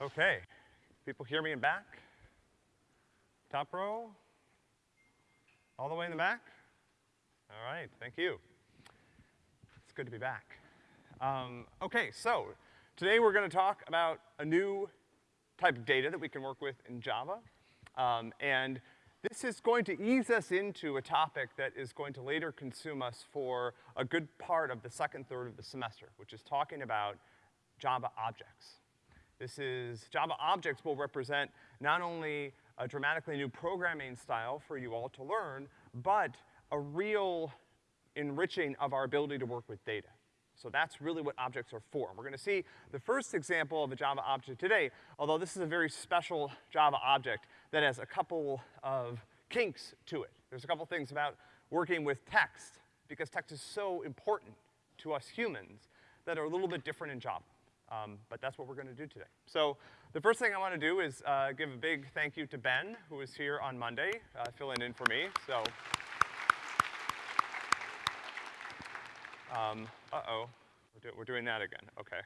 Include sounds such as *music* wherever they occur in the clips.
Okay. People hear me in back? Top row? All the way in the back? All right, thank you. It's good to be back. Um, okay, so today we're gonna talk about a new type of data that we can work with in Java. Um, and this is going to ease us into a topic that is going to later consume us for a good part of the second third of the semester, which is talking about Java objects. This is, Java objects will represent not only a dramatically new programming style for you all to learn, but a real enriching of our ability to work with data. So that's really what objects are for. We're gonna see the first example of a Java object today, although this is a very special Java object that has a couple of kinks to it. There's a couple things about working with text, because text is so important to us humans, that are a little bit different in Java. Um, but that's what we're gonna do today. So the first thing I wanna do is uh, give a big thank you to Ben, who was here on Monday, uh, filling in for me, so. Um, uh-oh, we're, do we're, doing that again, okay.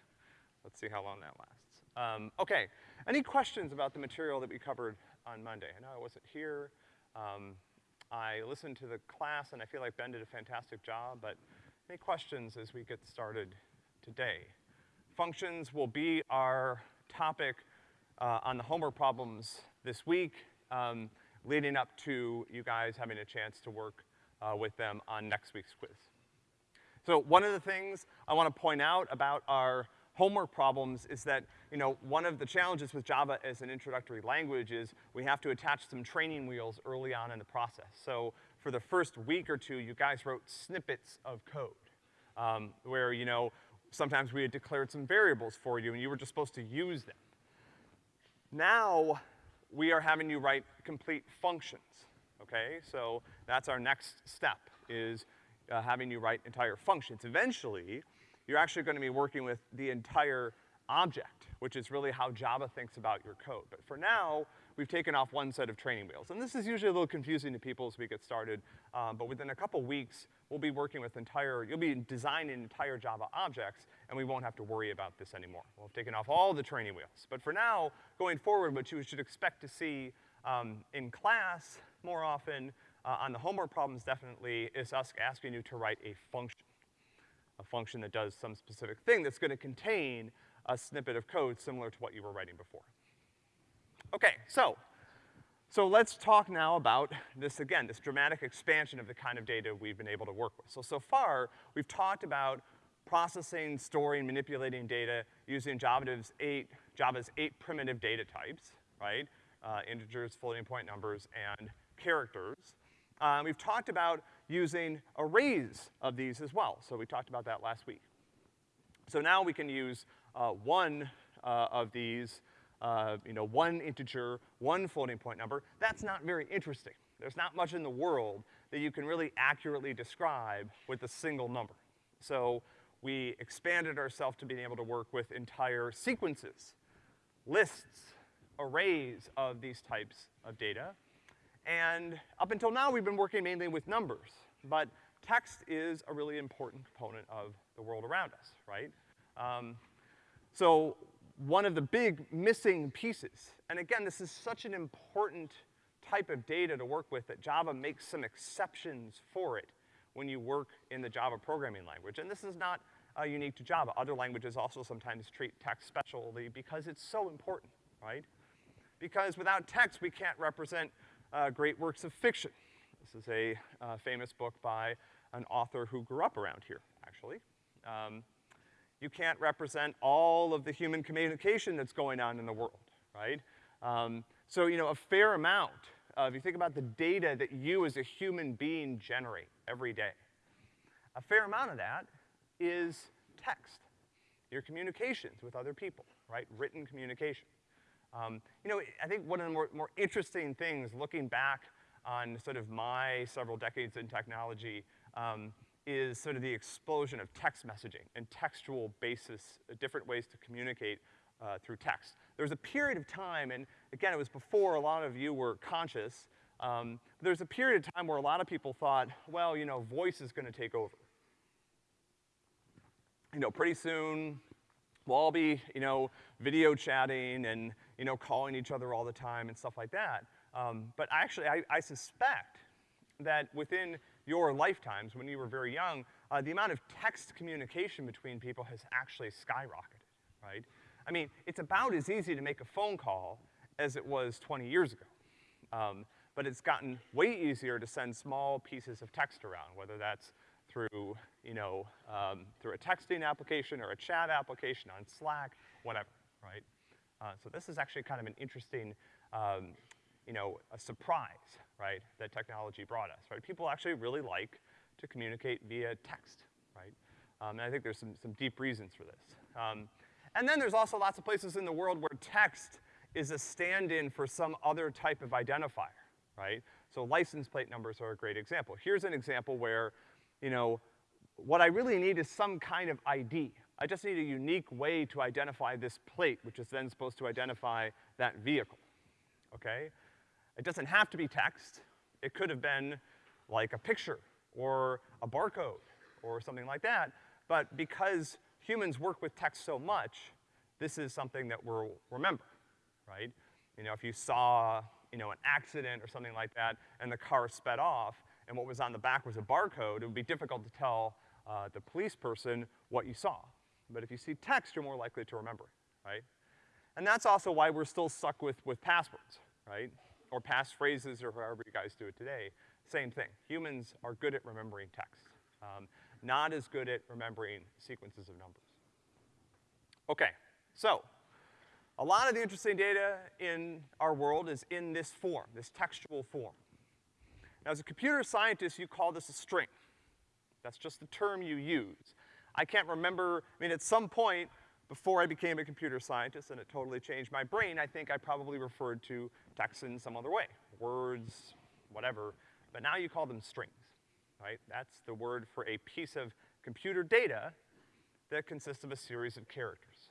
Let's see how long that lasts. Um, okay, any questions about the material that we covered on Monday? I know I wasn't here. Um, I listened to the class and I feel like Ben did a fantastic job, but any questions as we get started today? Functions will be our topic uh, on the homework problems this week, um, leading up to you guys having a chance to work uh, with them on next week's quiz. So one of the things I wanna point out about our homework problems is that, you know, one of the challenges with Java as an introductory language is we have to attach some training wheels early on in the process. So for the first week or two, you guys wrote snippets of code, um, where, you know, sometimes we had declared some variables for you and you were just supposed to use them. Now, we are having you write complete functions, okay? So that's our next step, is uh, having you write entire functions. Eventually, you're actually gonna be working with the entire object, which is really how Java thinks about your code. But for now, we've taken off one set of training wheels. And this is usually a little confusing to people as we get started, um, but within a couple weeks, we'll be working with entire, you'll be designing entire Java objects, and we won't have to worry about this anymore. We'll have taken off all the training wheels. But for now, going forward, what you should expect to see um, in class more often, uh, on the homework problems definitely, is us asking you to write a function. A function that does some specific thing that's gonna contain a snippet of code similar to what you were writing before. Okay, so, so let's talk now about this again, this dramatic expansion of the kind of data we've been able to work with. So, so far, we've talked about processing, storing, manipulating data using Java's eight, Java's eight primitive data types, right? Uh, integers, floating point numbers, and characters. Um, we've talked about using arrays of these as well, so we talked about that last week. So now we can use uh, one uh, of these uh, you know, one integer, one floating point number, that's not very interesting. There's not much in the world that you can really accurately describe with a single number. So we expanded ourselves to being able to work with entire sequences, lists, arrays of these types of data. And up until now, we've been working mainly with numbers, but text is a really important component of the world around us, right? Um, so one of the big missing pieces. And again, this is such an important type of data to work with that Java makes some exceptions for it when you work in the Java programming language. And this is not uh, unique to Java. Other languages also sometimes treat text specially because it's so important, right? Because without text, we can't represent uh, great works of fiction. This is a uh, famous book by an author who grew up around here, actually. Um, you can't represent all of the human communication that's going on in the world, right? Um, so, you know, a fair amount, uh, if you think about the data that you as a human being generate every day, a fair amount of that is text. Your communications with other people, right? Written communication. Um, you know, I think one of the more, more interesting things looking back on sort of my several decades in technology um, is sort of the explosion of text messaging and textual basis, uh, different ways to communicate uh, through text. There was a period of time, and again, it was before a lot of you were conscious, um, there was a period of time where a lot of people thought, well, you know, voice is gonna take over. You know, pretty soon, we'll all be, you know, video chatting and, you know, calling each other all the time and stuff like that. Um, but actually, I, I suspect that within your lifetimes, when you were very young, uh, the amount of text communication between people has actually skyrocketed, right? I mean, it's about as easy to make a phone call as it was 20 years ago. Um, but it's gotten way easier to send small pieces of text around, whether that's through, you know, um, through a texting application or a chat application on Slack, whatever, right? Uh, so this is actually kind of an interesting, um, you know, a surprise, right, that technology brought us, right? People actually really like to communicate via text, right? Um, and I think there's some, some deep reasons for this. Um, and then there's also lots of places in the world where text is a stand-in for some other type of identifier, right? So license plate numbers are a great example. Here's an example where, you know, what I really need is some kind of ID. I just need a unique way to identify this plate, which is then supposed to identify that vehicle, okay? It doesn't have to be text. It could have been like a picture or a barcode or something like that, but because humans work with text so much, this is something that we'll remember, right? You know, if you saw, you know, an accident or something like that and the car sped off and what was on the back was a barcode, it would be difficult to tell uh, the police person what you saw. But if you see text, you're more likely to remember, right? And that's also why we're still stuck with, with passwords, right? Or passphrases or however you guys do it today. Same thing. Humans are good at remembering text. Um, not as good at remembering sequences of numbers. Okay, so, a lot of the interesting data in our world is in this form, this textual form. Now, as a computer scientist, you call this a string. That's just the term you use. I can't remember, I mean, at some point, before I became a computer scientist and it totally changed my brain, I think I probably referred to text in some other way. Words, whatever, but now you call them strings, right? That's the word for a piece of computer data that consists of a series of characters,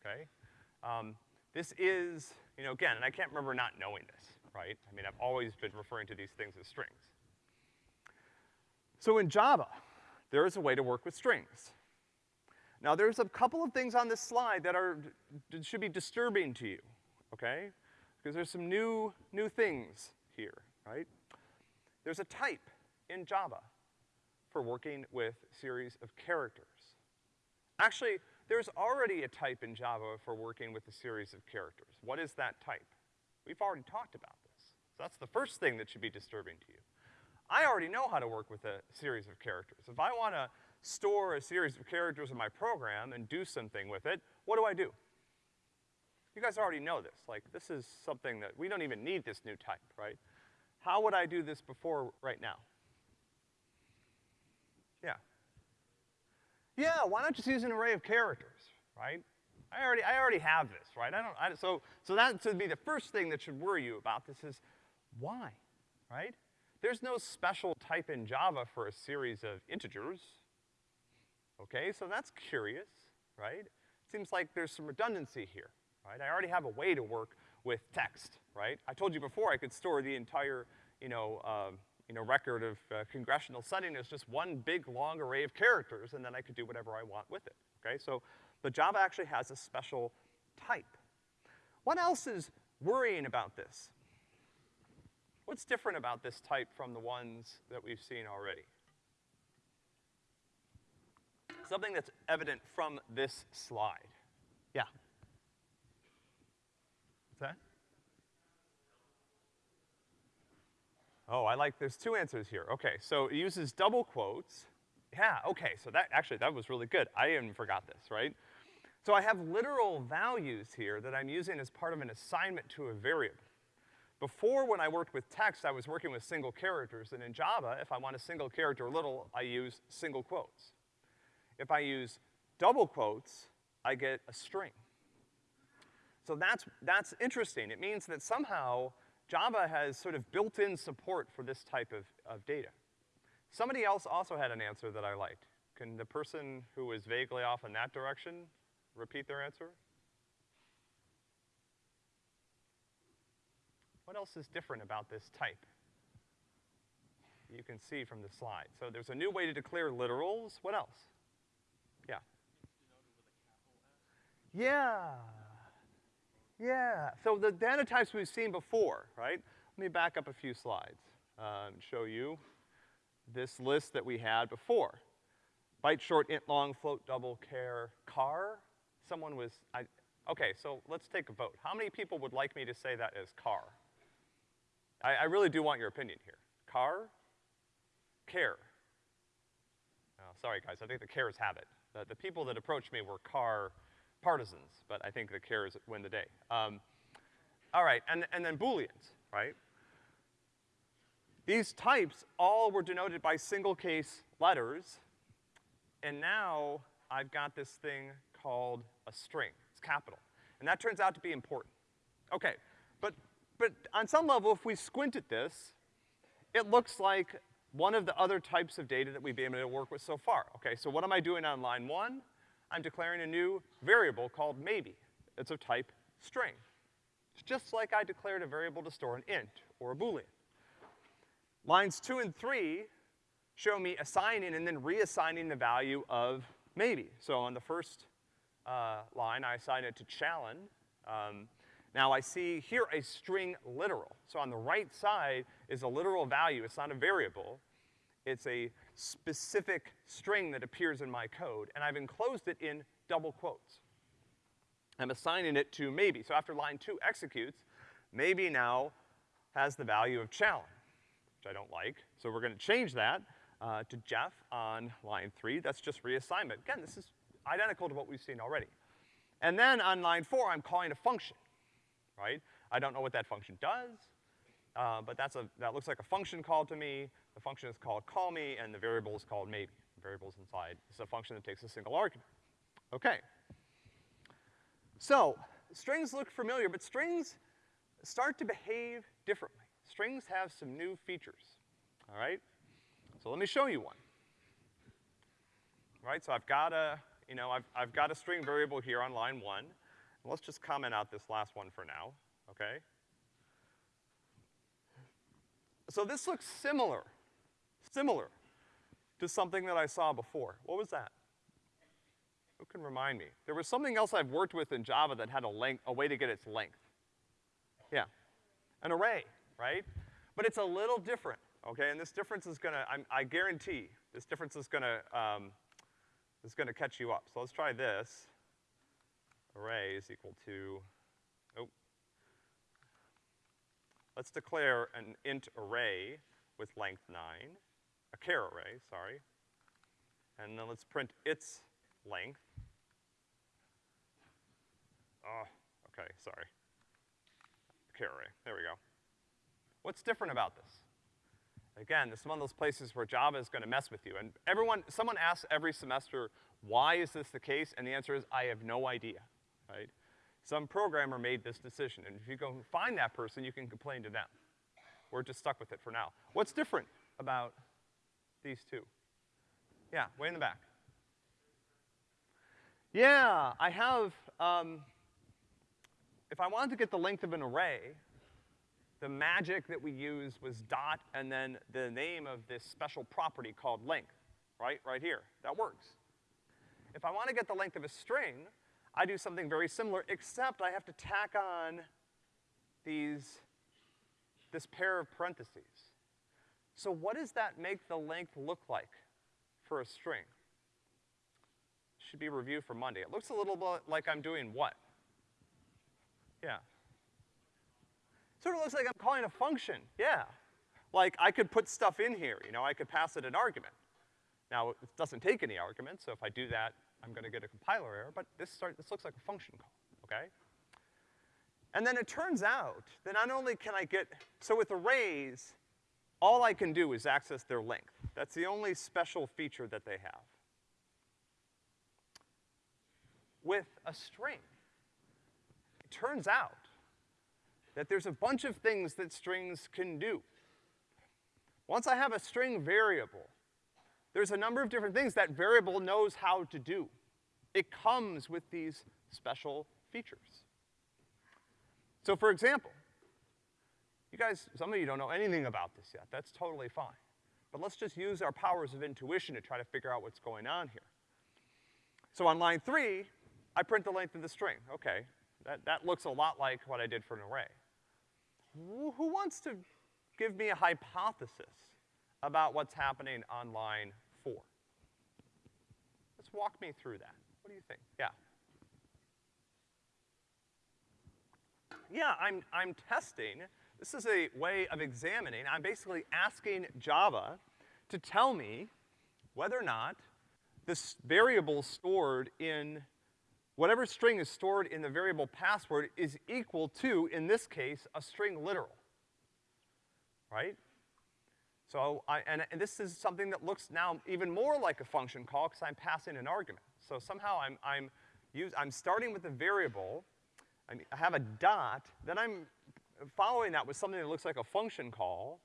okay? Um, this is, you know, again, and I can't remember not knowing this, right? I mean, I've always been referring to these things as strings. So in Java, there is a way to work with strings. Now there's a couple of things on this slide that are, should be disturbing to you, okay? Because there's some new, new things here, right? There's a type in Java for working with series of characters. Actually, there's already a type in Java for working with a series of characters. What is that type? We've already talked about this. So that's the first thing that should be disturbing to you. I already know how to work with a series of characters. If I wanna store a series of characters in my program and do something with it, what do I do? You guys already know this. Like, this is something that, we don't even need this new type, right? How would I do this before right now? Yeah. Yeah, why not just use an array of characters, right? I already, I already have this, right? I don't, I, so, so that should be the first thing that should worry you about this is, why, right? There's no special type in Java for a series of integers. Okay, so that's curious, right? Seems like there's some redundancy here, right? I already have a way to work with text, right? I told you before I could store the entire, you know, uh, you know, record of uh, congressional setting as just one big long array of characters, and then I could do whatever I want with it, okay? So, but Java actually has a special type. What else is worrying about this? What's different about this type from the ones that we've seen already? Something that's evident from this slide. Yeah? What's that? Oh, I like, there's two answers here. Okay, so it uses double quotes. Yeah, okay, so that, actually, that was really good. I even forgot this, right? So I have literal values here that I'm using as part of an assignment to a variable. Before, when I worked with text, I was working with single characters, and in Java, if I want a single character literal, I use single quotes. If I use double quotes, I get a string. So that's, that's interesting. It means that somehow Java has sort of built-in support for this type of, of data. Somebody else also had an answer that I liked. Can the person who was vaguely off in that direction repeat their answer? What else is different about this type? You can see from the slide. So there's a new way to declare literals. What else? Yeah. Yeah. Yeah. So the data types we've seen before, right? Let me back up a few slides, uh, and show you this list that we had before. Byte short, int long, float double, char, car. Someone was, I, okay, so let's take a vote. How many people would like me to say that as car? I, I really do want your opinion here. Car? Care? Oh, sorry guys, I think the cares have it. The, the people that approached me were car partisans, but I think the cares win the day. Um, all right, and, and then booleans, right? These types all were denoted by single case letters, and now I've got this thing called a string. It's capital. And that turns out to be important. Okay, but, but on some level, if we squint at this, it looks like one of the other types of data that we've been able to work with so far. Okay, so what am I doing on line one? I'm declaring a new variable called maybe. It's of type string. It's just like I declared a variable to store an int or a boolean. Lines two and three show me assigning and then reassigning the value of maybe. So on the first uh, line, I assign it to Challen. Um, now I see here a string literal. So on the right side is a literal value. It's not a variable. It's a specific string that appears in my code, and I've enclosed it in double quotes. I'm assigning it to maybe. So after line two executes, maybe now has the value of Challen, which I don't like. So we're gonna change that uh, to Jeff on line three. That's just reassignment. Again, this is identical to what we've seen already. And then on line four, I'm calling a function, right? I don't know what that function does, uh, but that's a, that looks like a function call to me. The function is called call me, and the variable is called maybe. The variable's inside. It's a function that takes a single argument. Okay. So, strings look familiar, but strings start to behave differently. Strings have some new features, all right? So let me show you one. All right, so I've got a, you know, I've, I've got a string variable here on line one. And Let's just comment out this last one for now, okay? So this looks similar, similar to something that I saw before. What was that? Who can remind me? There was something else I've worked with in Java that had a length, a way to get its length. Yeah, an array, right? But it's a little different, okay? And this difference is gonna, I'm, i guarantee, this difference is gonna, um, is gonna catch you up. So let's try this. Array is equal to oh. Let's declare an int array with length nine, a char array, sorry. And then let's print its length. Oh, okay, sorry. Char array, there we go. What's different about this? Again, this is one of those places where Java is gonna mess with you. And everyone, someone asks every semester, why is this the case? And the answer is, I have no idea, right? Some programmer made this decision, and if you go find that person, you can complain to them. We're just stuck with it for now. What's different about these two? Yeah, way in the back. Yeah, I have, um, if I wanted to get the length of an array, the magic that we used was dot and then the name of this special property called length, right? Right here. That works. If I want to get the length of a string, I do something very similar, except I have to tack on these, this pair of parentheses. So what does that make the length look like for a string? Should be a review for Monday. It looks a little bit like I'm doing what? Yeah. Sort of looks like I'm calling a function, yeah. Like I could put stuff in here, you know, I could pass it an argument. Now, it doesn't take any arguments, so if I do that, I'm gonna get a compiler error, but this, start, this looks like a function call, okay? And then it turns out that not only can I get, so with arrays, all I can do is access their length. That's the only special feature that they have. With a string, it turns out that there's a bunch of things that strings can do. Once I have a string variable, there's a number of different things that variable knows how to do. It comes with these special features. So for example, you guys, some of you don't know anything about this yet. That's totally fine. But let's just use our powers of intuition to try to figure out what's going on here. So on line three, I print the length of the string, okay. That, that looks a lot like what I did for an array. Who, wants to give me a hypothesis about what's happening on line four? Let's walk me through that. What do you think? Yeah. Yeah, I'm, I'm testing. This is a way of examining. I'm basically asking Java to tell me whether or not this variable stored in, whatever string is stored in the variable password is equal to, in this case, a string literal. Right? So I, and, and this is something that looks now even more like a function call because I'm passing an argument. So somehow I'm, I'm, use, I'm starting with a variable, I have a dot, then I'm following that with something that looks like a function call,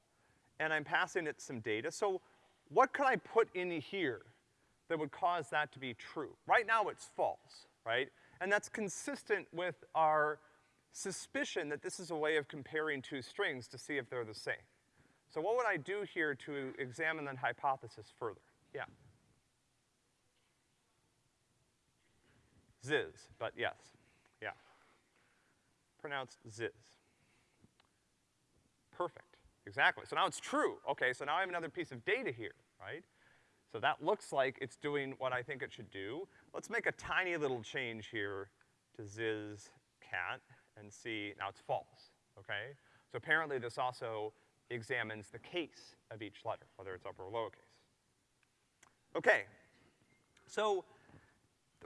and I'm passing it some data. So what could I put in here that would cause that to be true? Right now it's false, right? And that's consistent with our suspicion that this is a way of comparing two strings to see if they're the same. So what would I do here to examine that hypothesis further? Yeah. Ziz, but yes, yeah. Pronounced ziz. Perfect, exactly. So now it's true. Okay, so now I have another piece of data here, right? So that looks like it's doing what I think it should do. Let's make a tiny little change here to ziz cat and see, now it's false, okay? So apparently this also examines the case of each letter, whether it's upper or lowercase. Okay, so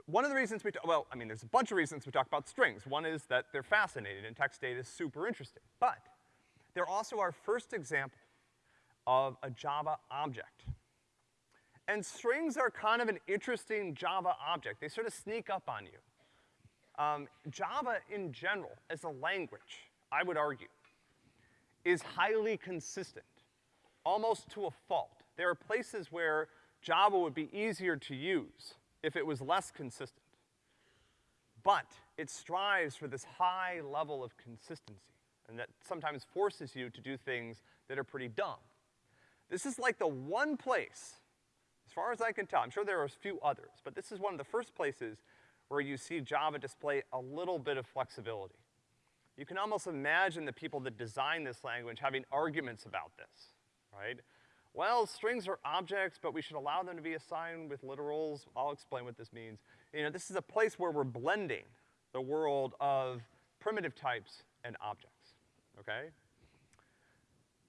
one of the reasons we, well, I mean, there's a bunch of reasons we talk about strings. One is that they're fascinating and text data is super interesting. But they're also our first example of a Java object. And strings are kind of an interesting Java object. They sort of sneak up on you. Um, Java in general, as a language, I would argue, is highly consistent, almost to a fault. There are places where Java would be easier to use if it was less consistent. But it strives for this high level of consistency, and that sometimes forces you to do things that are pretty dumb. This is like the one place, as far as I can tell, I'm sure there are a few others, but this is one of the first places where you see Java display a little bit of flexibility. You can almost imagine the people that design this language having arguments about this, right? Well, strings are objects, but we should allow them to be assigned with literals. I'll explain what this means. You know, this is a place where we're blending the world of primitive types and objects, okay?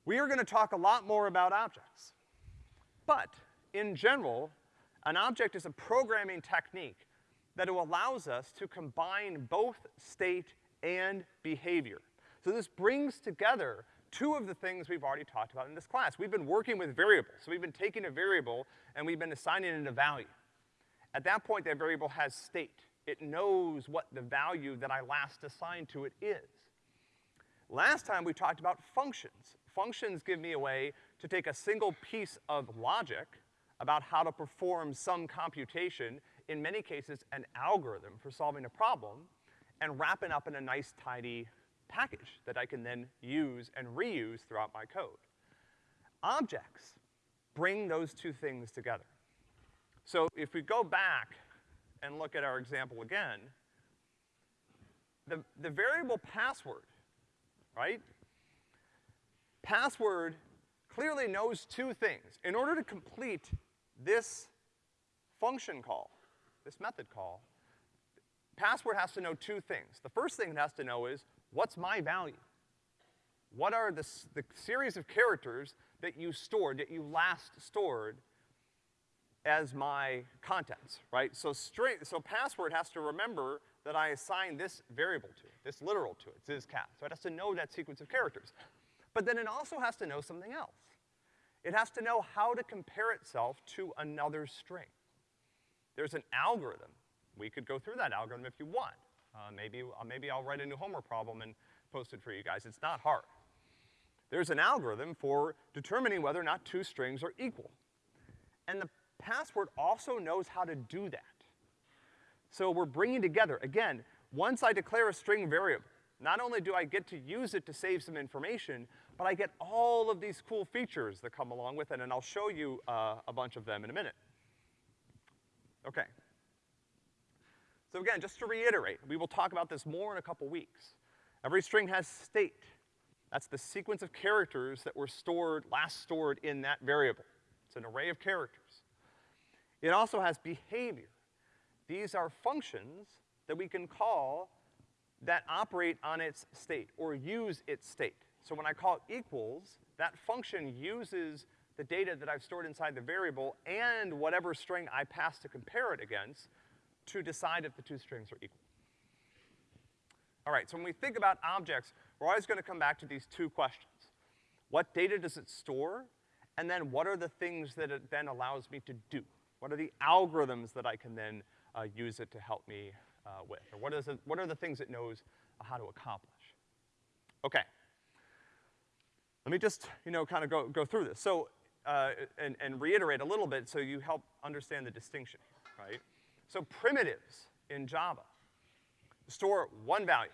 We are gonna talk a lot more about objects. But, in general, an object is a programming technique that allows us to combine both state and behavior. So this brings together two of the things we've already talked about in this class. We've been working with variables. So we've been taking a variable and we've been assigning it a value. At that point, that variable has state. It knows what the value that I last assigned to it is. Last time we talked about functions. Functions give me a way to take a single piece of logic about how to perform some computation, in many cases an algorithm for solving a problem, and wrap it up in a nice tidy package that I can then use and reuse throughout my code. Objects bring those two things together. So if we go back and look at our example again, the, the variable password, right? Password clearly knows two things. In order to complete this function call, this method call, password has to know two things. The first thing it has to know is, what's my value? What are the, the series of characters that you stored, that you last stored as my contents, right? So string, so password has to remember that I assign this variable to this literal to it, zizcat. So it has to know that sequence of characters. But then it also has to know something else. It has to know how to compare itself to another string. There's an algorithm we could go through that algorithm if you want. Uh, maybe, uh, maybe I'll write a new homework problem and post it for you guys. It's not hard. There's an algorithm for determining whether or not two strings are equal. And the password also knows how to do that. So we're bringing together, again, once I declare a string variable, not only do I get to use it to save some information, but I get all of these cool features that come along with it, and I'll show you uh, a bunch of them in a minute. Okay. So again, just to reiterate, we will talk about this more in a couple weeks. Every string has state. That's the sequence of characters that were stored, last stored in that variable. It's an array of characters. It also has behavior. These are functions that we can call that operate on its state or use its state. So when I call equals, that function uses the data that I've stored inside the variable and whatever string I pass to compare it against to decide if the two strings are equal. All right, so when we think about objects, we're always gonna come back to these two questions. What data does it store? And then what are the things that it then allows me to do? What are the algorithms that I can then uh, use it to help me uh, with? Or what, is it, what are the things it knows how to accomplish? Okay. Let me just, you know, kind of go, go through this. So, uh, and, and reiterate a little bit so you help understand the distinction, right? So primitives in Java store one value,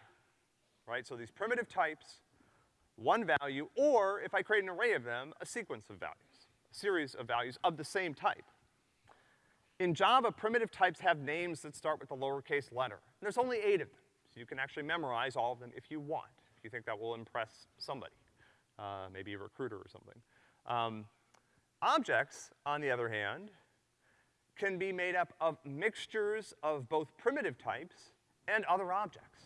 right? So these primitive types, one value, or if I create an array of them, a sequence of values, a series of values of the same type. In Java, primitive types have names that start with a lowercase letter. And there's only eight of them, so you can actually memorize all of them if you want, if you think that will impress somebody, uh, maybe a recruiter or something. Um, objects, on the other hand, can be made up of mixtures of both primitive types and other objects.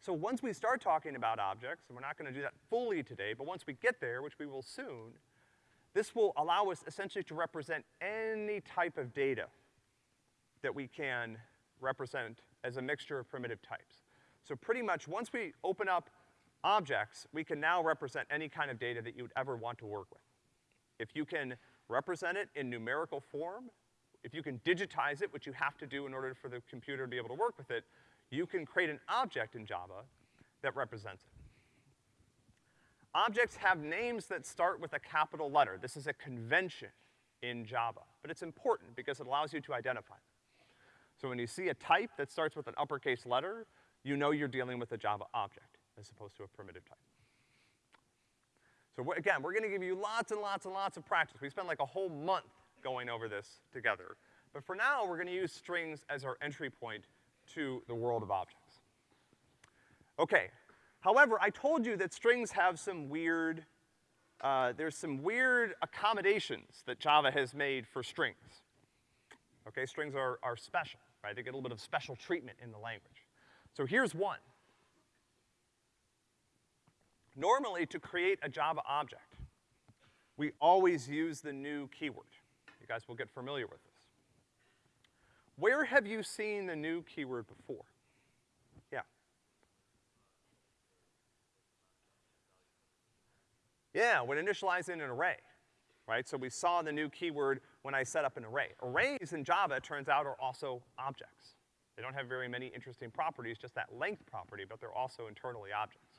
So once we start talking about objects, and we're not gonna do that fully today, but once we get there, which we will soon, this will allow us essentially to represent any type of data that we can represent as a mixture of primitive types. So pretty much once we open up objects, we can now represent any kind of data that you would ever want to work with. If you can represent it in numerical form, if you can digitize it, which you have to do in order for the computer to be able to work with it, you can create an object in Java that represents it. Objects have names that start with a capital letter. This is a convention in Java, but it's important because it allows you to identify them. So when you see a type that starts with an uppercase letter, you know you're dealing with a Java object as opposed to a primitive type. So again, we're gonna give you lots and lots and lots of practice. We spent like a whole month going over this together. But for now, we're gonna use strings as our entry point to the world of objects. Okay, however, I told you that strings have some weird, uh, there's some weird accommodations that Java has made for strings. Okay, strings are, are special, right? They get a little bit of special treatment in the language. So here's one. Normally, to create a Java object, we always use the new keyword. You guys will get familiar with this. Where have you seen the new keyword before? Yeah. Yeah, when initializing an array, right? So we saw the new keyword when I set up an array. Arrays in Java, it turns out, are also objects. They don't have very many interesting properties, just that length property, but they're also internally objects.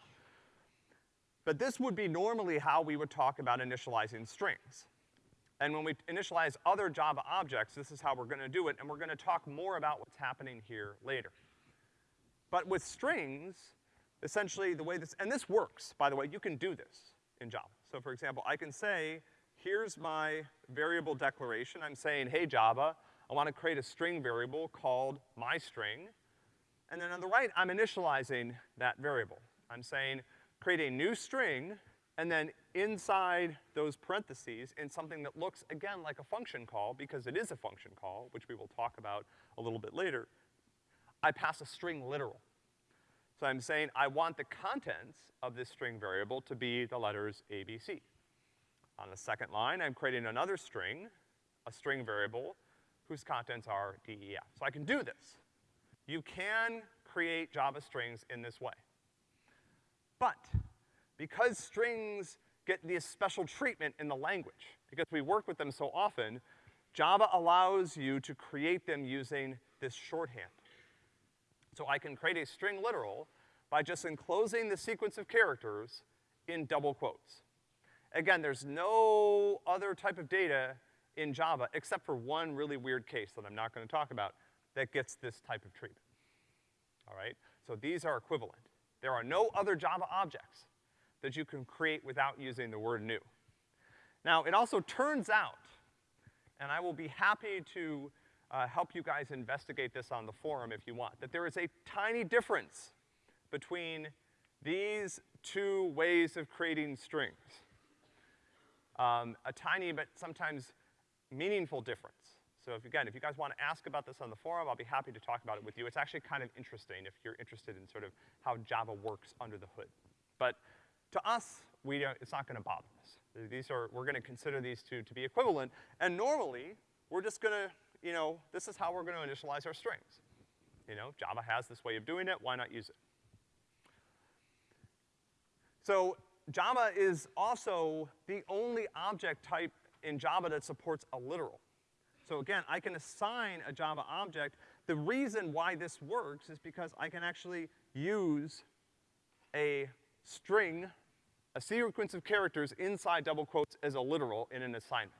But this would be normally how we would talk about initializing strings. And when we initialize other Java objects, this is how we're gonna do it, and we're gonna talk more about what's happening here later. But with strings, essentially the way this, and this works, by the way, you can do this in Java. So for example, I can say, here's my variable declaration. I'm saying, hey Java, I wanna create a string variable called myString. And then on the right, I'm initializing that variable. I'm saying, create a new string and then inside those parentheses, in something that looks, again, like a function call, because it is a function call, which we will talk about a little bit later, I pass a string literal. So I'm saying I want the contents of this string variable to be the letters A, B, C. On the second line, I'm creating another string, a string variable, whose contents are D, E, F. So I can do this. You can create Java strings in this way. But because strings get this special treatment in the language, because we work with them so often, Java allows you to create them using this shorthand. So I can create a string literal by just enclosing the sequence of characters in double quotes. Again, there's no other type of data in Java, except for one really weird case that I'm not gonna talk about, that gets this type of treatment. All right? So these are equivalent. There are no other Java objects that you can create without using the word new. Now, it also turns out, and I will be happy to uh, help you guys investigate this on the forum if you want, that there is a tiny difference between these two ways of creating strings. Um, a tiny but sometimes meaningful difference. So if, again, if you guys want to ask about this on the forum, I'll be happy to talk about it with you. It's actually kind of interesting if you're interested in sort of how Java works under the hood. But to us, we don't, it's not gonna bother us. These are, we're gonna consider these two to be equivalent, and normally, we're just gonna, you know, this is how we're gonna initialize our strings. You know, Java has this way of doing it, why not use it? So Java is also the only object type in Java that supports a literal. So again, I can assign a Java object. The reason why this works is because I can actually use a string, a sequence of characters inside double quotes as a literal in an assignment.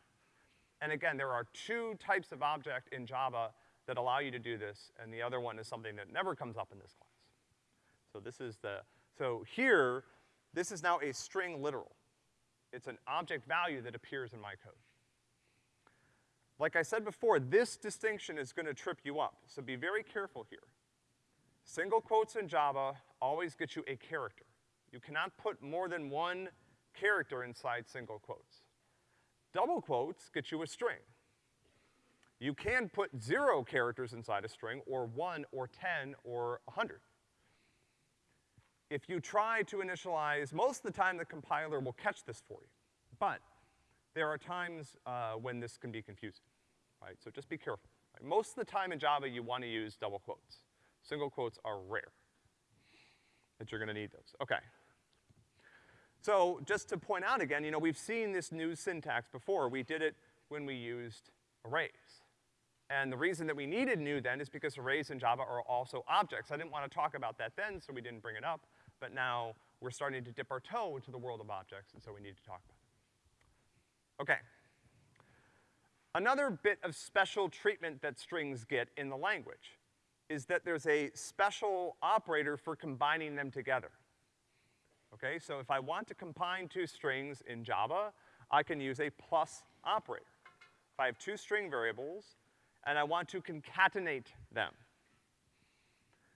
And again, there are two types of object in Java that allow you to do this, and the other one is something that never comes up in this class. So this is the, so here, this is now a string literal. It's an object value that appears in my code. Like I said before, this distinction is gonna trip you up, so be very careful here. Single quotes in Java always get you a character. You cannot put more than one character inside single quotes. Double quotes get you a string. You can put zero characters inside a string, or one, or ten, or a hundred. If you try to initialize, most of the time the compiler will catch this for you. But there are times uh, when this can be confusing, right? So just be careful. Right? Most of the time in Java you wanna use double quotes. Single quotes are rare that you're gonna need those. Okay. So just to point out again, you know, we've seen this new syntax before. We did it when we used arrays. And the reason that we needed new then is because arrays in Java are also objects. I didn't want to talk about that then, so we didn't bring it up, but now we're starting to dip our toe into the world of objects, and so we need to talk about it. Okay. Another bit of special treatment that strings get in the language is that there's a special operator for combining them together. Okay, so if I want to combine two strings in Java, I can use a plus operator. If I have two string variables, and I want to concatenate them.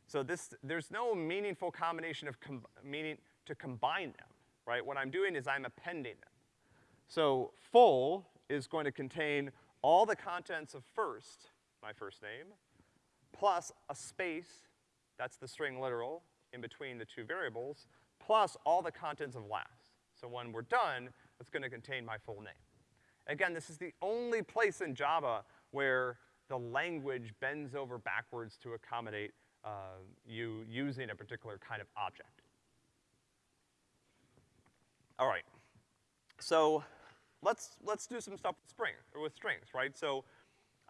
So this, there's no meaningful combination of meaning to combine them, right? What I'm doing is I'm appending them. So full is going to contain all the contents of first, my first name, plus a space, that's the string literal, in between the two variables, plus all the contents of last. So when we're done, it's gonna contain my full name. Again, this is the only place in Java where the language bends over backwards to accommodate uh, you using a particular kind of object. All right. So let's, let's do some stuff with string, or with strings, right? So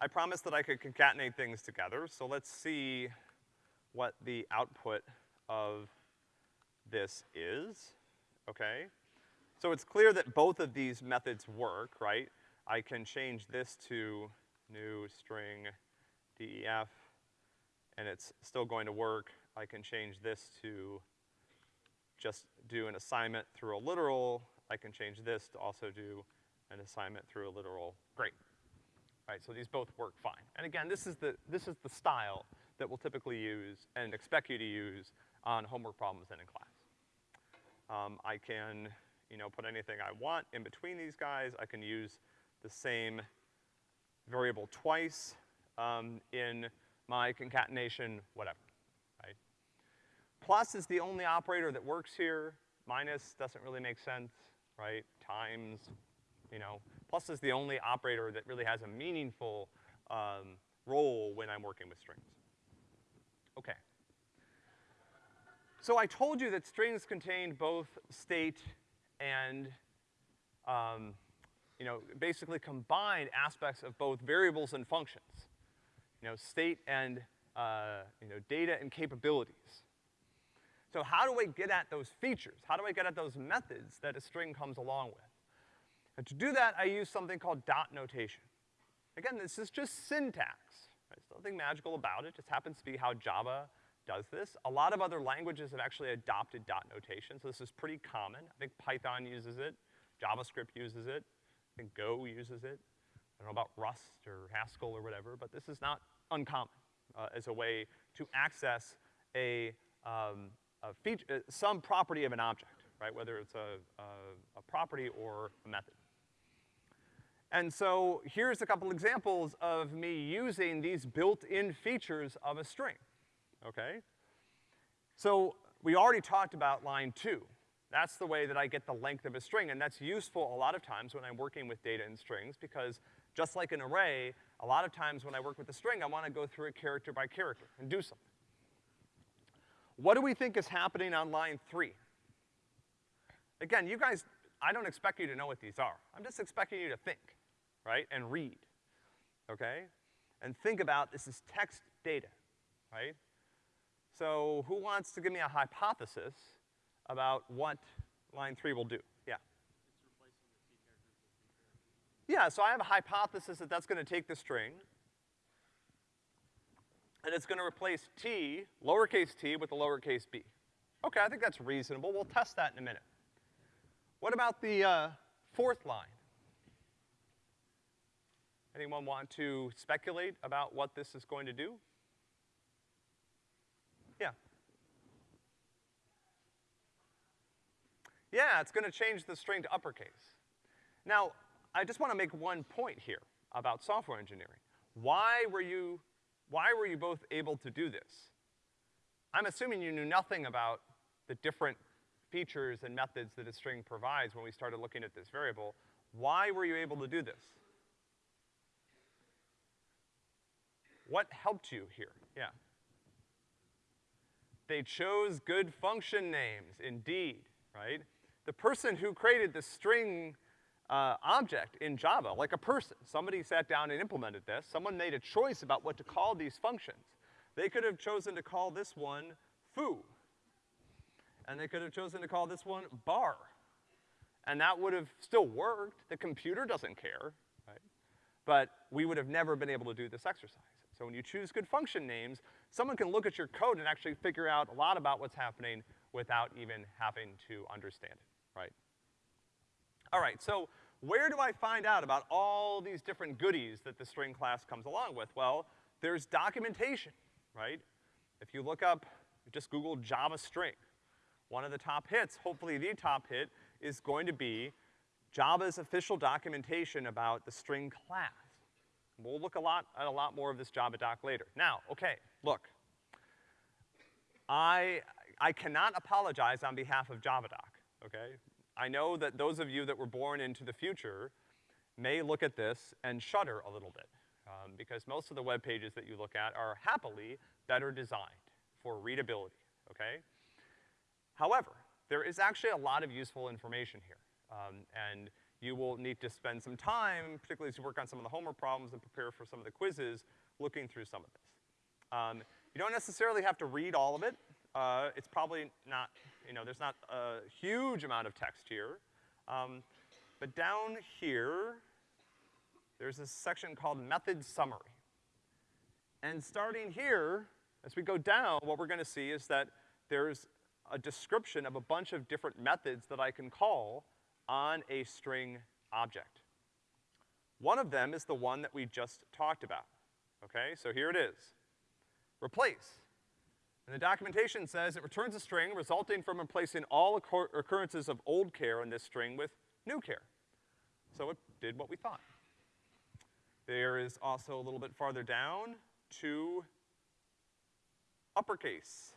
I promised that I could concatenate things together, so let's see what the output of this is, okay? So it's clear that both of these methods work, right? I can change this to new string def, and it's still going to work. I can change this to just do an assignment through a literal. I can change this to also do an assignment through a literal. Great. Right, so these both work fine. And again, this is the, this is the style that we'll typically use and expect you to use on homework problems and in class. Um, I can, you know, put anything I want in between these guys. I can use the same variable twice um, in my concatenation, whatever, right? Plus is the only operator that works here. Minus doesn't really make sense, right? Times, you know. Plus is the only operator that really has a meaningful um, role when I'm working with strings. Okay. So I told you that strings contained both state and, um, you know, basically combined aspects of both variables and functions. You know, state and, uh, you know, data and capabilities. So how do I get at those features? How do I get at those methods that a string comes along with? And to do that, I use something called dot notation. Again, this is just syntax. Right? There's nothing magical about it just happens to be how Java does this. A lot of other languages have actually adopted dot notation, so this is pretty common. I think Python uses it, JavaScript uses it, I think Go uses it. I don't know about Rust or Haskell or whatever, but this is not uncommon, uh, as a way to access a, um, a feature, uh, some property of an object, right? Whether it's a, a, a property or a method. And so here's a couple examples of me using these built-in features of a string, okay? So we already talked about line two. That's the way that I get the length of a string, and that's useful a lot of times when I'm working with data and strings, because just like an array, a lot of times when I work with a string, I wanna go through it character by character and do something. What do we think is happening on line three? Again, you guys, I don't expect you to know what these are. I'm just expecting you to think, right, and read, okay? And think about this is text data, right? So who wants to give me a hypothesis about what line three will do? Yeah. Yeah, so I have a hypothesis that that's gonna take the string, and it's gonna replace t, lowercase t, with a lowercase b. Okay, I think that's reasonable. We'll test that in a minute. What about the, uh, fourth line? Anyone want to speculate about what this is going to do? Yeah. Yeah, it's gonna change the string to uppercase. Now, I just wanna make one point here about software engineering. Why were you, why were you both able to do this? I'm assuming you knew nothing about the different features and methods that a string provides when we started looking at this variable. Why were you able to do this? What helped you here? Yeah. They chose good function names, indeed, right? The person who created the string uh, object in Java, like a person, somebody sat down and implemented this, someone made a choice about what to call these functions. They could have chosen to call this one foo. And they could have chosen to call this one bar. And that would have still worked. The computer doesn't care, right? But we would have never been able to do this exercise. So when you choose good function names, someone can look at your code and actually figure out a lot about what's happening without even having to understand it, right? All right, so where do I find out about all these different goodies that the string class comes along with? Well, there's documentation, right? If you look up, just Google Java string, one of the top hits, hopefully the top hit, is going to be Java's official documentation about the string class. We'll look a lot at a lot more of this Java doc later. Now, okay, look. I, I cannot apologize on behalf of JavaDoc, okay? I know that those of you that were born into the future may look at this and shudder a little bit, um, because most of the web pages that you look at are happily better designed for readability, okay? However, there is actually a lot of useful information here, um, and you will need to spend some time, particularly as you work on some of the homework problems and prepare for some of the quizzes, looking through some of this. Um, you don't necessarily have to read all of it. Uh, it's probably not, you know, there's not a huge amount of text here. Um, but down here, there's a section called method summary. And starting here, as we go down, what we're gonna see is that there's a description of a bunch of different methods that I can call on a string object. One of them is the one that we just talked about, okay? So here it is. Replace. And the documentation says it returns a string resulting from replacing all occur occurrences of old char in this string with new char. So it did what we thought. There is also a little bit farther down to uppercase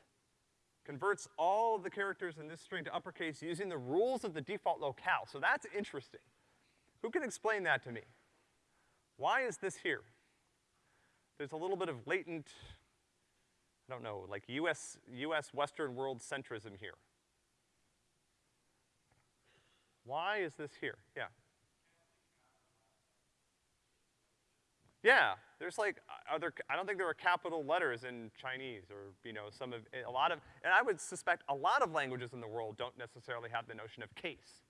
converts all the characters in this string to uppercase using the rules of the default locale. So that's interesting. Who can explain that to me? Why is this here? There's a little bit of latent, I don't know, like US, US Western world centrism here. Why is this here? Yeah. Yeah, there's like, uh, are there, I don't think there are capital letters in Chinese or, you know, some of, a lot of, and I would suspect a lot of languages in the world don't necessarily have the notion of case.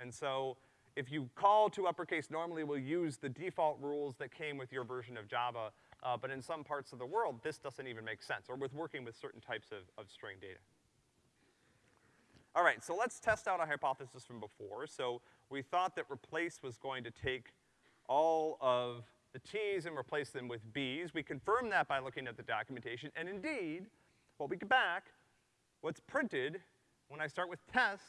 And so, if you call to uppercase, normally we'll use the default rules that came with your version of Java, uh, but in some parts of the world, this doesn't even make sense, or with working with certain types of, of string data. All right, so let's test out a hypothesis from before. So we thought that replace was going to take all of the t's and replace them with b's. We confirm that by looking at the documentation, and indeed, what we get back, what's printed when I start with test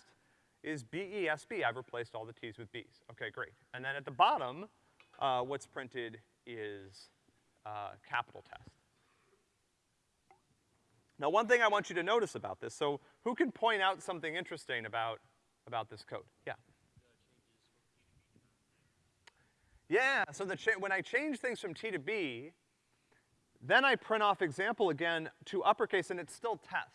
is B-E-S-B. I've replaced all the t's with b's. Okay, great. And then at the bottom, uh, what's printed is uh, capital test. Now, one thing I want you to notice about this, so who can point out something interesting about, about this code? Yeah. Yeah, so the when I change things from T to B, then I print off example again to uppercase and it's still test.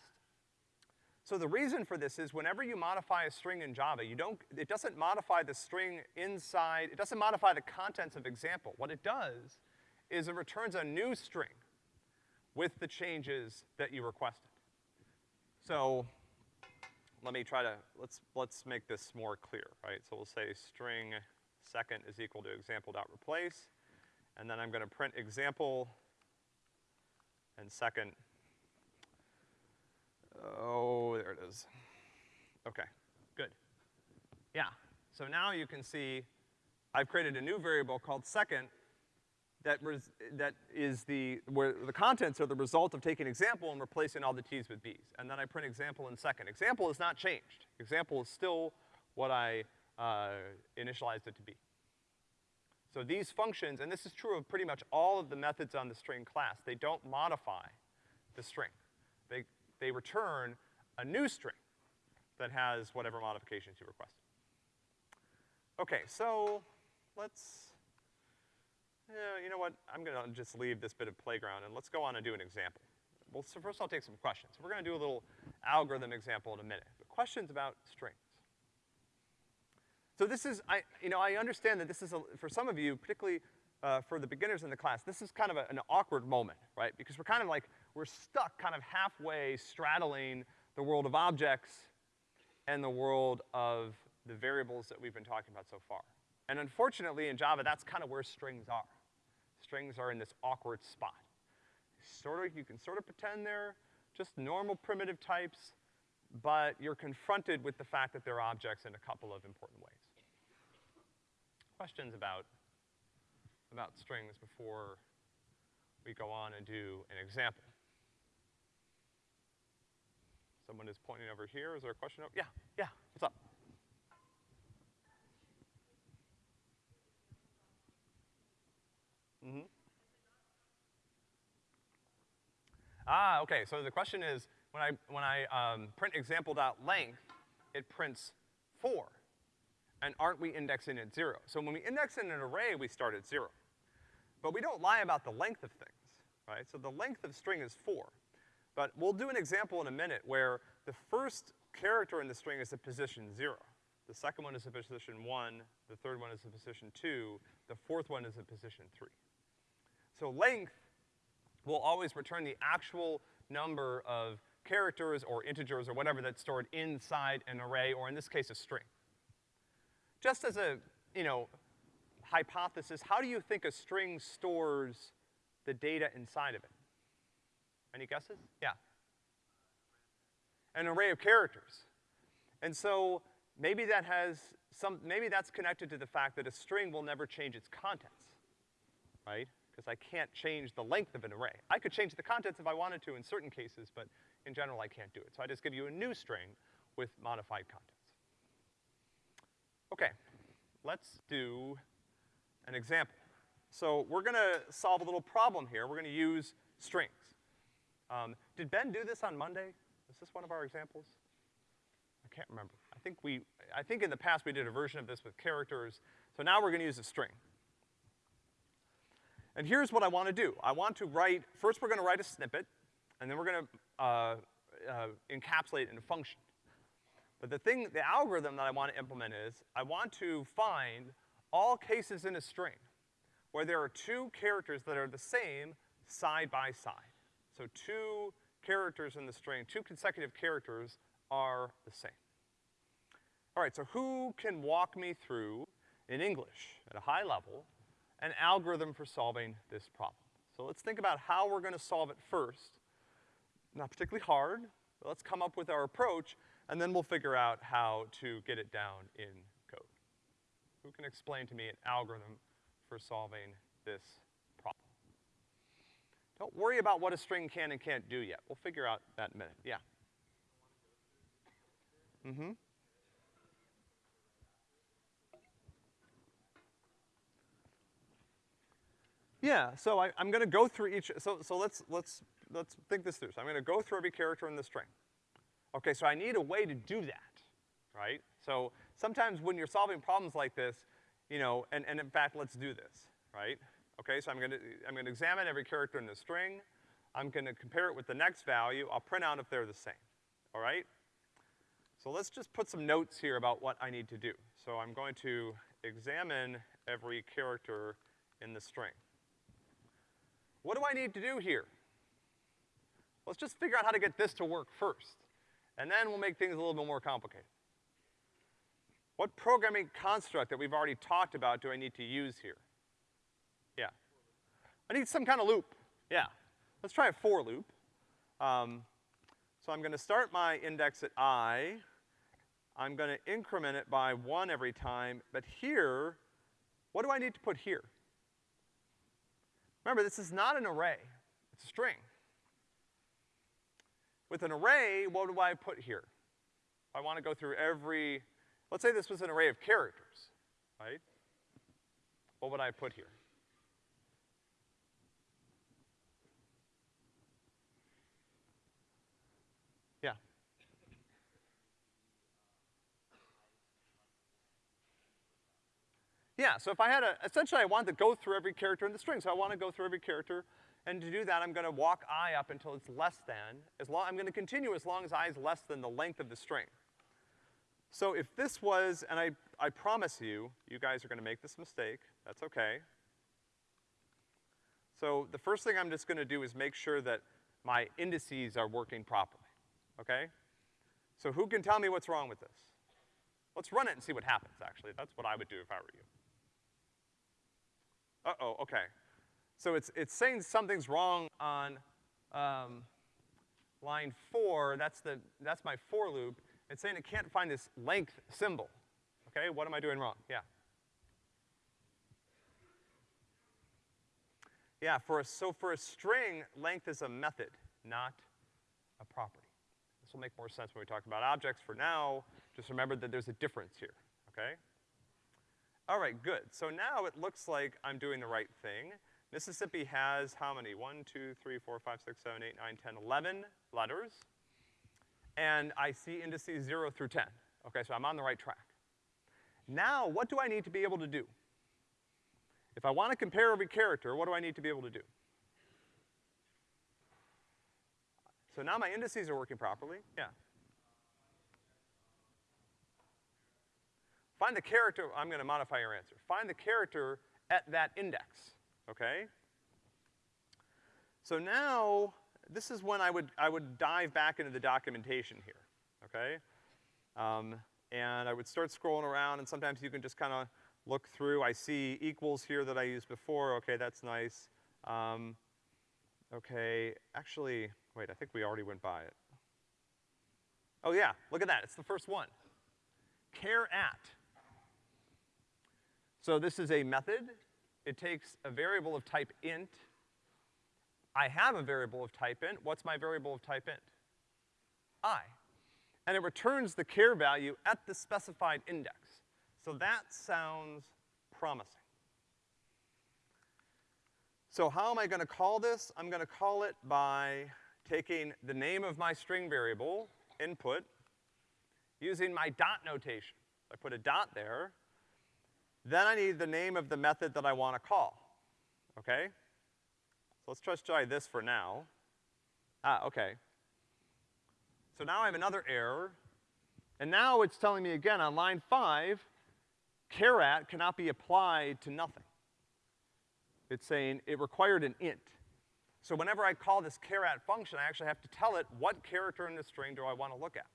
So the reason for this is whenever you modify a string in Java, you don't, it doesn't modify the string inside, it doesn't modify the contents of example. What it does is it returns a new string with the changes that you requested. So let me try to, let's, let's make this more clear, right? So we'll say string second is equal to example dot replace, and then I'm gonna print example and second. Oh, there it is. Okay, good. Yeah, so now you can see I've created a new variable called second that, that is the, where the contents are the result of taking example and replacing all the t's with b's. And then I print example in second. Example is not changed. Example is still what I uh, initialized it to be. So these functions, and this is true of pretty much all of the methods on the string class, they don't modify the string. They, they return a new string that has whatever modifications you requested. Okay, so let's, you know what, I'm gonna just leave this bit of playground and let's go on and do an example. Well, so first I'll take some questions. We're gonna do a little algorithm example in a minute, but questions about strings. So this is, I, you know, I understand that this is, a, for some of you, particularly uh, for the beginners in the class, this is kind of a, an awkward moment, right? Because we're kind of like, we're stuck kind of halfway straddling the world of objects and the world of the variables that we've been talking about so far. And unfortunately, in Java, that's kind of where strings are. Strings are in this awkward spot. Sort of, you can sort of pretend they're just normal primitive types, but you're confronted with the fact that they're objects in a couple of important ways questions about, about strings before we go on and do an example? Someone is pointing over here. Is there a question? Over? Yeah, yeah, what's up? Mm-hmm. Ah, okay, so the question is, when I, when I um, print example.length, it prints four and aren't we indexing at zero? So when we index in an array, we start at zero. But we don't lie about the length of things, right? So the length of string is four. But we'll do an example in a minute where the first character in the string is at position zero. The second one is at position one, the third one is at position two, the fourth one is at position three. So length will always return the actual number of characters or integers or whatever that's stored inside an array, or in this case, a string. Just as a, you know, hypothesis, how do you think a string stores the data inside of it? Any guesses? Yeah. An array of characters. And so maybe that has some, maybe that's connected to the fact that a string will never change its contents, right? Because I can't change the length of an array. I could change the contents if I wanted to in certain cases, but in general I can't do it. So I just give you a new string with modified contents. Okay, let's do an example. So we're gonna solve a little problem here. We're gonna use strings. Um, did Ben do this on Monday? Is this one of our examples? I can't remember. I think we, I think in the past we did a version of this with characters. So now we're gonna use a string. And here's what I wanna do. I want to write, first we're gonna write a snippet, and then we're gonna uh, uh, encapsulate it in a function. But the thing, the algorithm that I want to implement is, I want to find all cases in a string where there are two characters that are the same side by side. So two characters in the string, two consecutive characters are the same. All right, so who can walk me through, in English, at a high level, an algorithm for solving this problem? So let's think about how we're gonna solve it first. Not particularly hard, but let's come up with our approach, and then we'll figure out how to get it down in code. Who can explain to me an algorithm for solving this problem. Don't worry about what a string can and can't do yet. We'll figure out that in a minute. Yeah. Mm-hmm. Yeah, so I, I'm gonna go through each, so, so let's, let's, let's think this through. So I'm gonna go through every character in the string. Okay, so I need a way to do that, right? So sometimes when you're solving problems like this, you know, and, and in fact, let's do this, right? Okay, so I'm gonna, I'm gonna examine every character in the string. I'm gonna compare it with the next value. I'll print out if they're the same, all right? So let's just put some notes here about what I need to do. So I'm going to examine every character in the string. What do I need to do here? Let's just figure out how to get this to work first, and then we'll make things a little bit more complicated. What programming construct that we've already talked about do I need to use here? Yeah. I need some kind of loop. Yeah. Let's try a for loop. Um, so I'm gonna start my index at i. I'm gonna increment it by one every time, but here, what do I need to put here? Remember, this is not an array, it's a string. With an array, what do I put here? I wanna go through every, let's say this was an array of characters, right? What would I put here? Yeah. Yeah, so if I had a, essentially I want to go through every character in the string, so I wanna go through every character, and to do that, I'm gonna walk i up until it's less than, as long, I'm gonna continue as long as i is less than the length of the string. So if this was, and I, I promise you, you guys are gonna make this mistake, that's okay. So the first thing I'm just gonna do is make sure that my indices are working properly, okay? So who can tell me what's wrong with this? Let's run it and see what happens, actually. That's what I would do if I were you. Uh-oh, okay. So it's, it's saying something's wrong on, um, line four, that's the, that's my for loop. It's saying it can't find this length symbol. Okay, what am I doing wrong? Yeah. Yeah, for a, so for a string, length is a method, not a property. This will make more sense when we talk about objects. For now, just remember that there's a difference here, okay? All right, good. So now it looks like I'm doing the right thing. Mississippi has how many? One, two, three, four, five, six, seven, eight, nine, ten, eleven letters. And I see indices zero through ten. Okay, so I'm on the right track. Now, what do I need to be able to do? If I want to compare every character, what do I need to be able to do? So now my indices are working properly, yeah. Find the character, I'm gonna modify your answer. Find the character at that index, okay? So now, this is when I would, I would dive back into the documentation here, okay? Um, and I would start scrolling around, and sometimes you can just kinda look through. I see equals here that I used before, okay, that's nice. Um, okay, actually, wait, I think we already went by it. Oh yeah, look at that, it's the first one. Char at. So this is a method. It takes a variable of type int. I have a variable of type int. What's my variable of type int? i. And it returns the char value at the specified index. So that sounds promising. So how am I gonna call this? I'm gonna call it by taking the name of my string variable, input, using my dot notation. I put a dot there, then I need the name of the method that I want to call, okay? So let's just try this for now. Ah, okay. So now I have another error, and now it's telling me again on line five, char at cannot be applied to nothing. It's saying it required an int. So whenever I call this char at function, I actually have to tell it what character in the string do I want to look at.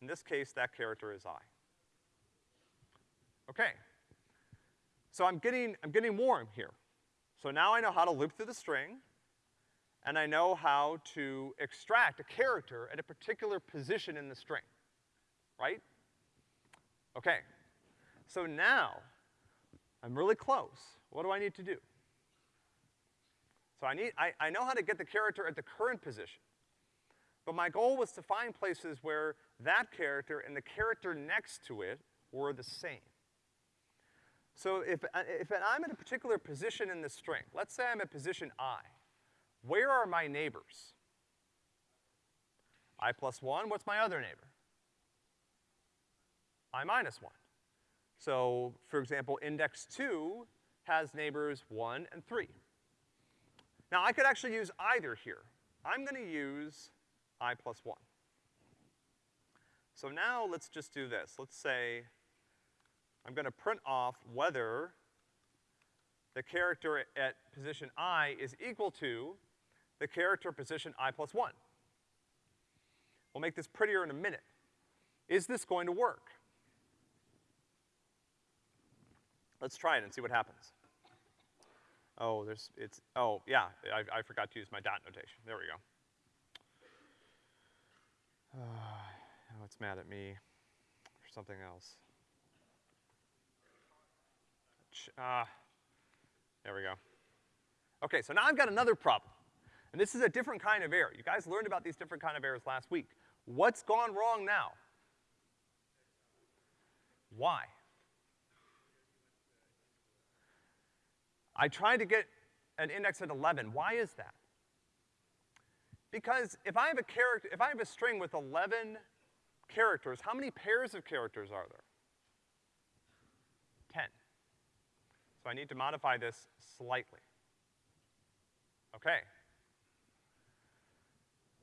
In this case, that character is i. Okay. So I'm getting, I'm getting warm here. So now I know how to loop through the string, and I know how to extract a character at a particular position in the string, right? Okay. So now, I'm really close. What do I need to do? So I need, I, I know how to get the character at the current position. But my goal was to find places where that character and the character next to it were the same. So if, uh, if I'm at a particular position in the string, let's say I'm at position i, where are my neighbors? i plus one, what's my other neighbor? i minus one. So, for example, index two has neighbors one and three. Now I could actually use either here. I'm gonna use i plus one. So now let's just do this. Let's say I'm gonna print off whether the character at position i is equal to the character position i plus one. We'll make this prettier in a minute. Is this going to work? Let's try it and see what happens. Oh, there's, it's, oh, yeah, I, I forgot to use my dot notation. There we go. Uh, *sighs* now it's mad at me for something else. Uh, there we go. Okay, so now I've got another problem. And this is a different kind of error. You guys learned about these different kind of errors last week. What's gone wrong now? Why? I tried to get an index at 11. Why is that? Because if I have a character, if I have a string with 11 characters, how many pairs of characters are there? 10. So I need to modify this slightly. Okay.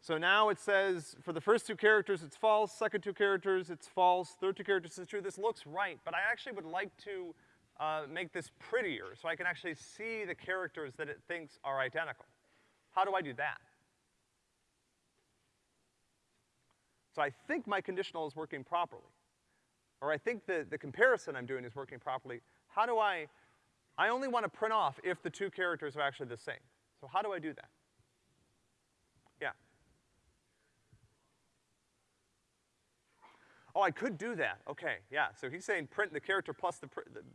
So now it says, for the first two characters, it's false, second two characters, it's false, third two characters, it's true. This looks right, but I actually would like to uh, make this prettier so I can actually see the characters that it thinks are identical. How do I do that? So I think my conditional is working properly. Or I think the, the comparison I'm doing is working properly. How do I, I only want to print off if the two characters are actually the same. So how do I do that? Yeah. Oh, I could do that. Okay, yeah. So he's saying print the character plus the,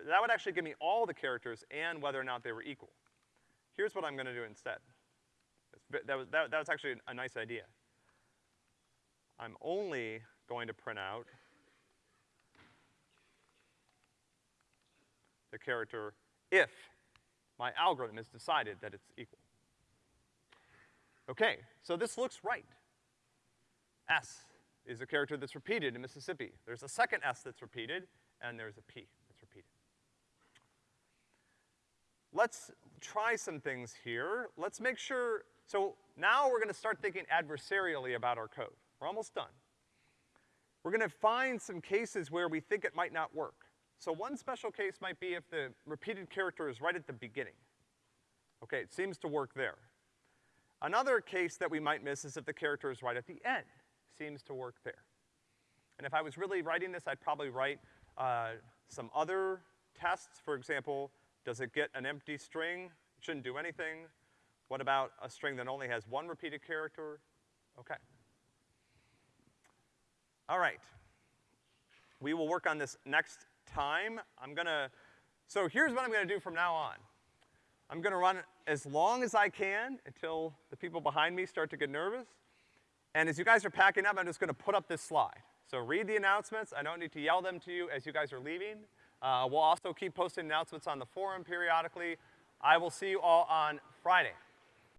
that would actually give me all the characters and whether or not they were equal. Here's what I'm gonna do instead. That was, that, that was actually a nice idea. I'm only going to print out the character if my algorithm has decided that it's equal. Okay, so this looks right. S is a character that's repeated in Mississippi. There's a second S that's repeated, and there's a P that's repeated. Let's try some things here. Let's make sure, so now we're gonna start thinking adversarially about our code. We're almost done. We're gonna find some cases where we think it might not work. So one special case might be if the repeated character is right at the beginning. Okay, it seems to work there. Another case that we might miss is if the character is right at the end seems to work there. And if I was really writing this, I'd probably write uh, some other tests. For example, does it get an empty string? It shouldn't do anything. What about a string that only has one repeated character? Okay. All right. We will work on this next time. I'm gonna, so here's what I'm gonna do from now on. I'm gonna run as long as I can until the people behind me start to get nervous. And as you guys are packing up, I'm just gonna put up this slide. So read the announcements. I don't need to yell them to you as you guys are leaving. Uh, we'll also keep posting announcements on the forum periodically. I will see you all on Friday.